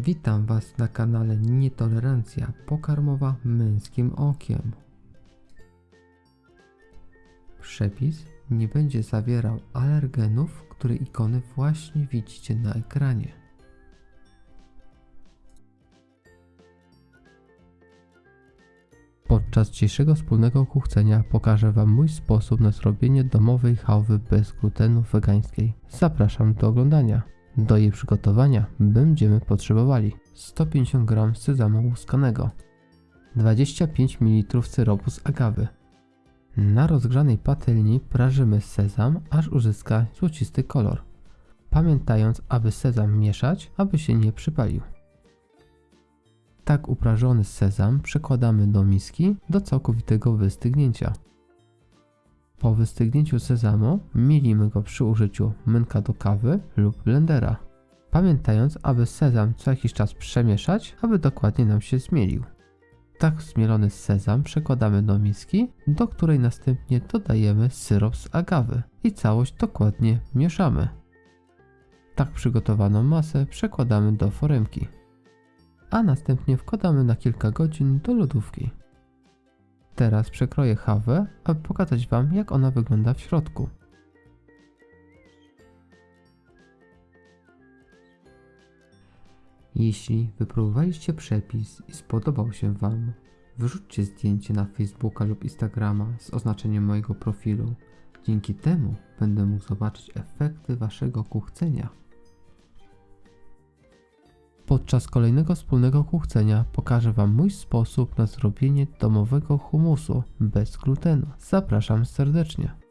Witam Was na kanale Nietolerancja pokarmowa męskim okiem. Przepis nie będzie zawierał alergenów, które ikony właśnie widzicie na ekranie. Podczas dzisiejszego wspólnego kuchcenia pokażę Wam mój sposób na zrobienie domowej chałwy bez glutenu wegańskiej. Zapraszam do oglądania. Do jej przygotowania będziemy potrzebowali 150 g sezamu łuskanego, 25 ml syropu z agawy. Na rozgrzanej patelni prażymy sezam, aż uzyska złocisty kolor. Pamiętając, aby sezam mieszać, aby się nie przypalił. Tak uprażony sezam przekładamy do miski do całkowitego wystygnięcia. Po wystygnięciu sezamu mielimy go przy użyciu młynka do kawy lub blendera. Pamiętając, aby sezam co jakiś czas przemieszać, aby dokładnie nam się zmielił. Tak zmielony sezam przekładamy do miski, do której następnie dodajemy syrop z agawy i całość dokładnie mieszamy. Tak przygotowaną masę przekładamy do foremki, a następnie wkładamy na kilka godzin do lodówki. Teraz przekroję chawę, aby pokazać Wam jak ona wygląda w środku. Jeśli wypróbowaliście przepis i spodobał się Wam, wyrzućcie zdjęcie na Facebooka lub Instagrama z oznaczeniem mojego profilu. Dzięki temu będę mógł zobaczyć efekty Waszego kuchcenia. Podczas kolejnego wspólnego kuchcenia pokażę Wam mój sposób na zrobienie domowego humusu bez glutenu. Zapraszam serdecznie.